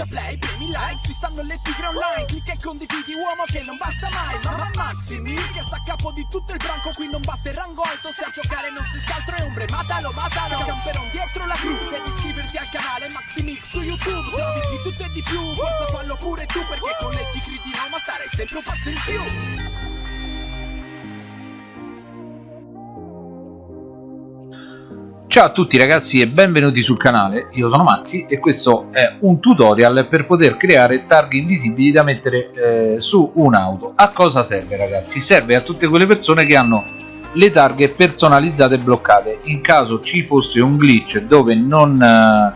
schiaccia play, premi like Ci stanno le tigre online Clicca e condividi uomo che non basta mai Ma Maximi che sta a capo di tutto il branco Qui non basta il rango alto Se a giocare non si altro è ombre Matalo, matalo Camperon dietro la crew Devi iscriverti al canale Maximix su YouTube Se di tutto e di più Forza fallo pure tu Perché con le tigre di Roma stare sempre un passo in più Ciao a tutti ragazzi e benvenuti sul canale, io sono Maxi e questo è un tutorial per poter creare targhe invisibili da mettere eh, su un'auto. A cosa serve ragazzi? Serve a tutte quelle persone che hanno le targhe personalizzate bloccate. In caso ci fosse un glitch dove non, eh,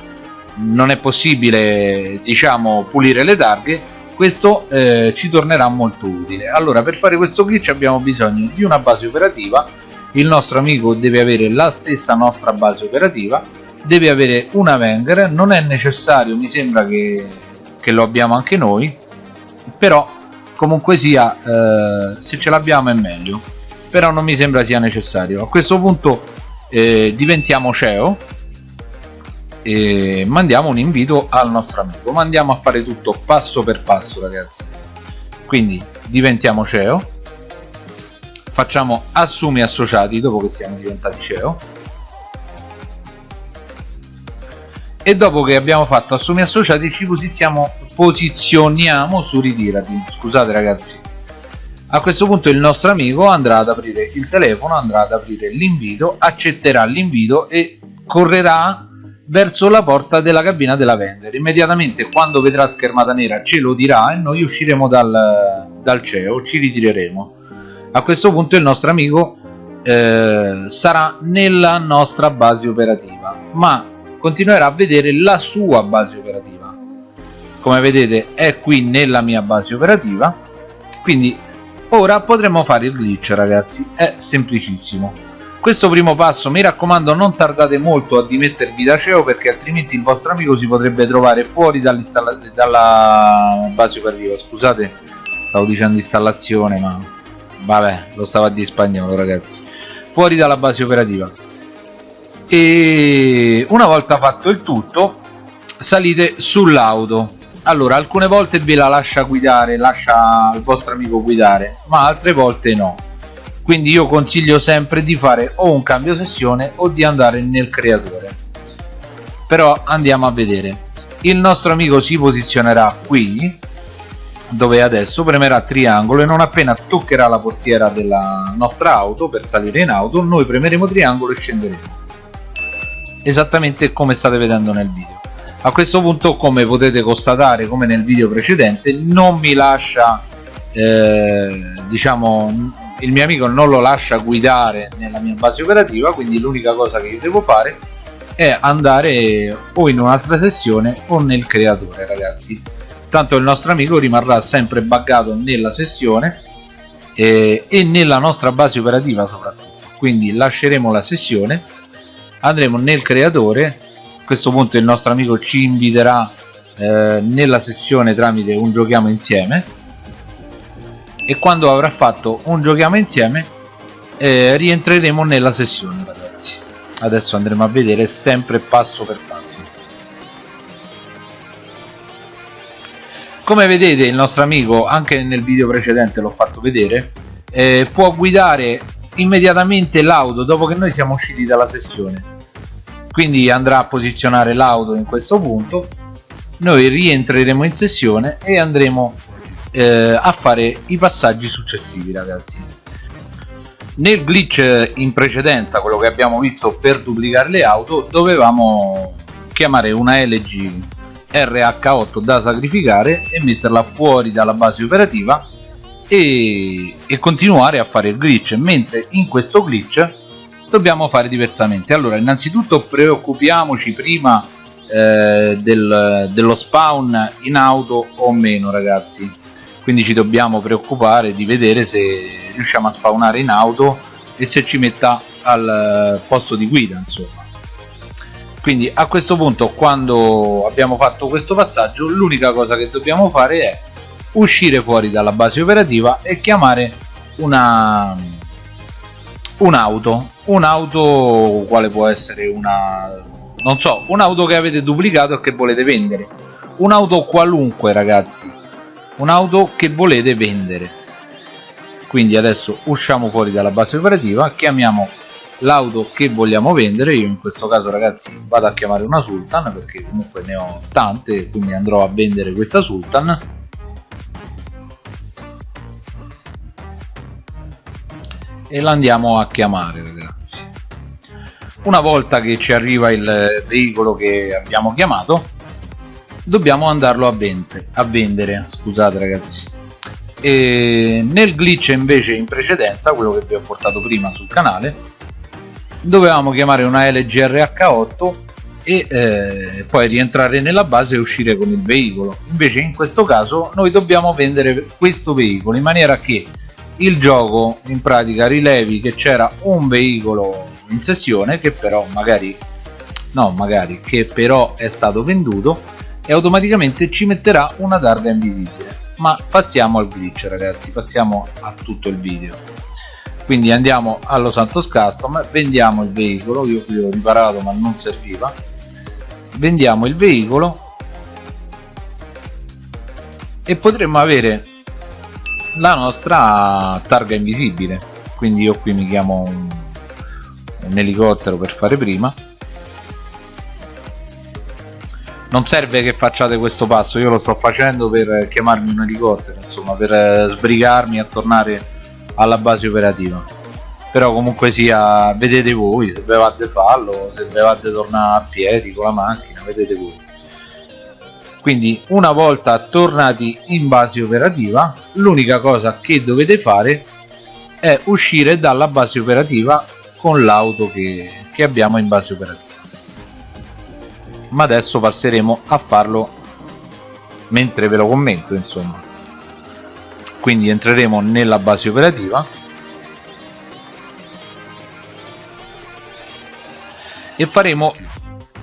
non è possibile diciamo pulire le targhe, questo eh, ci tornerà molto utile. Allora per fare questo glitch abbiamo bisogno di una base operativa il nostro amico deve avere la stessa nostra base operativa deve avere una Wenger non è necessario mi sembra che, che lo abbiamo anche noi però comunque sia eh, se ce l'abbiamo è meglio però non mi sembra sia necessario. A questo punto eh, diventiamo CEO e mandiamo un invito al nostro amico. Mandiamo a fare tutto passo per passo ragazzi. Quindi diventiamo CEO facciamo assumi associati dopo che siamo diventati CEO e dopo che abbiamo fatto assumi associati ci posizioniamo, su ritirati scusate ragazzi. A questo punto il nostro amico andrà ad aprire il telefono andrà ad aprire l'invito accetterà l'invito e correrà verso la porta della cabina della vendor immediatamente quando vedrà schermata nera ce lo dirà e noi usciremo dal, dal CEO ci ritireremo a questo punto il nostro amico eh, sarà nella nostra base operativa ma continuerà a vedere la sua base operativa. Come vedete è qui nella mia base operativa quindi ora potremo fare il glitch ragazzi. È semplicissimo. Questo primo passo mi raccomando non tardate molto a dimettervi da CEO perché altrimenti il vostro amico si potrebbe trovare fuori dalla base operativa. Scusate stavo dicendo installazione ma vabbè lo stava di spagnolo ragazzi. Fuori dalla base operativa. E una volta fatto il tutto salite sull'auto. Allora alcune volte ve la lascia guidare lascia il vostro amico guidare ma altre volte no. Quindi io consiglio sempre di fare o un cambio sessione o di andare nel creatore. Però andiamo a vedere. Il nostro amico si posizionerà qui dove adesso premerà triangolo e non appena toccherà la portiera della nostra auto per salire in auto noi premeremo triangolo e scenderemo. Esattamente come state vedendo nel video. A questo punto come potete constatare come nel video precedente non mi lascia eh, diciamo il mio amico non lo lascia guidare nella mia base operativa quindi l'unica cosa che io devo fare è andare o in un'altra sessione o nel creatore ragazzi tanto il nostro amico rimarrà sempre buggato nella sessione eh, e nella nostra base operativa soprattutto. Quindi lasceremo la sessione andremo nel creatore a questo punto il nostro amico ci inviterà eh, nella sessione tramite un giochiamo insieme. E quando avrà fatto un giochiamo insieme eh, rientreremo nella sessione ragazzi. Adesso andremo a vedere sempre passo per passo come vedete il nostro amico anche nel video precedente l'ho fatto vedere eh, può guidare immediatamente l'auto dopo che noi siamo usciti dalla sessione. Quindi andrà a posizionare l'auto in questo punto noi rientreremo in sessione e andremo eh, a fare i passaggi successivi ragazzi. Nel glitch in precedenza quello che abbiamo visto per duplicare le auto dovevamo chiamare una LG RH8 da sacrificare e metterla fuori dalla base operativa e, e continuare a fare il glitch. Mentre in questo glitch dobbiamo fare diversamente. Allora innanzitutto preoccupiamoci prima eh, del, dello spawn in auto o meno ragazzi. Quindi ci dobbiamo preoccupare di vedere se riusciamo a spawnare in auto e se ci metta al posto di guida insomma quindi a questo punto quando abbiamo fatto questo passaggio l'unica cosa che dobbiamo fare è uscire fuori dalla base operativa e chiamare una un'auto. Un'auto quale può essere una non so un'auto che avete duplicato e che volete vendere. Un'auto qualunque ragazzi. Un'auto che volete vendere. Quindi adesso usciamo fuori dalla base operativa chiamiamo l'auto che vogliamo vendere io in questo caso ragazzi vado a chiamare una Sultan perché comunque ne ho tante quindi andrò a vendere questa Sultan. E la andiamo a chiamare ragazzi. Una volta che ci arriva il veicolo che abbiamo chiamato dobbiamo andarlo a, vendere, a vendere scusate ragazzi. E nel glitch invece in precedenza quello che vi ho portato prima sul canale dovevamo chiamare una LGRH8 e eh, poi rientrare nella base e uscire con il veicolo. Invece in questo caso noi dobbiamo vendere questo veicolo in maniera che il gioco in pratica rilevi che c'era un veicolo in sessione che però magari no magari che però è stato venduto e automaticamente ci metterà una targa invisibile. Ma passiamo al glitch ragazzi passiamo a tutto il video quindi andiamo allo Santos Custom vendiamo il veicolo io qui ho riparato ma non serviva. Vendiamo il veicolo e potremmo avere la nostra targa invisibile. Quindi io qui mi chiamo un, un elicottero per fare prima. Non serve che facciate questo passo io lo sto facendo per chiamarmi un elicottero insomma per sbrigarmi a tornare alla base operativa. Però comunque sia vedete voi se bevate fallo se bevate tornare a piedi con la macchina vedete voi. Quindi una volta tornati in base operativa l'unica cosa che dovete fare è uscire dalla base operativa con l'auto che, che abbiamo in base operativa. Ma adesso passeremo a farlo mentre ve lo commento insomma quindi entreremo nella base operativa. E faremo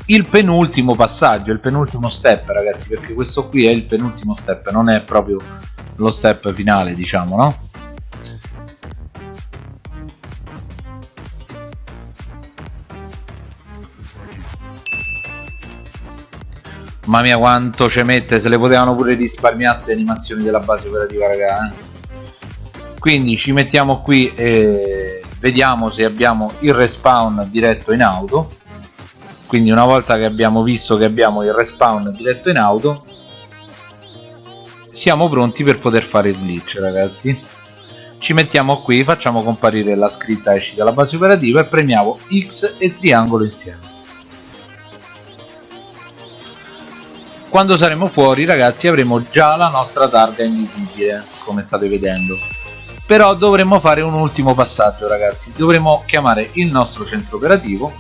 il penultimo passaggio il penultimo step ragazzi perché questo qui è il penultimo step non è proprio lo step finale diciamo no Mamma mia quanto ci mette, se le potevano pure risparmiare queste animazioni della base operativa raga eh? Quindi ci mettiamo qui e vediamo se abbiamo il respawn diretto in auto. Quindi una volta che abbiamo visto che abbiamo il respawn diretto in auto Siamo pronti per poter fare il glitch ragazzi. Ci mettiamo qui, facciamo comparire la scritta esci dalla base operativa e premiamo X e triangolo insieme quando saremo fuori ragazzi avremo già la nostra targa invisibile come state vedendo. Però dovremmo fare un ultimo passaggio ragazzi. Dovremo chiamare il nostro centro operativo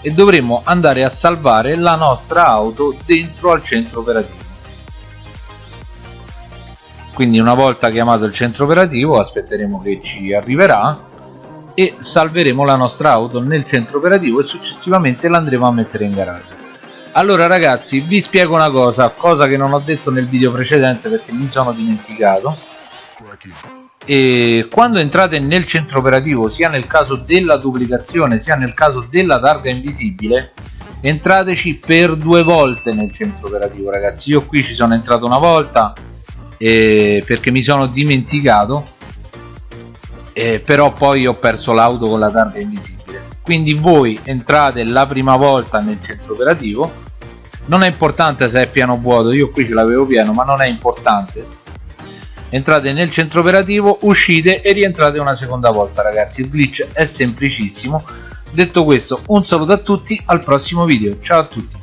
e dovremo andare a salvare la nostra auto dentro al centro operativo. Quindi una volta chiamato il centro operativo aspetteremo che ci arriverà e salveremo la nostra auto nel centro operativo e successivamente l'andremo a mettere in garage allora ragazzi vi spiego una cosa cosa che non ho detto nel video precedente perché mi sono dimenticato. E quando entrate nel centro operativo sia nel caso della duplicazione sia nel caso della targa invisibile entrateci per due volte nel centro operativo ragazzi. Io qui ci sono entrato una volta eh, perché mi sono dimenticato eh, però poi ho perso l'auto con la targa invisibile quindi voi entrate la prima volta nel centro operativo. Non è importante se è piano vuoto io qui ce l'avevo pieno ma non è importante. Entrate nel centro operativo uscite e rientrate una seconda volta ragazzi. Il glitch è semplicissimo. Detto questo un saluto a tutti al prossimo video. Ciao a tutti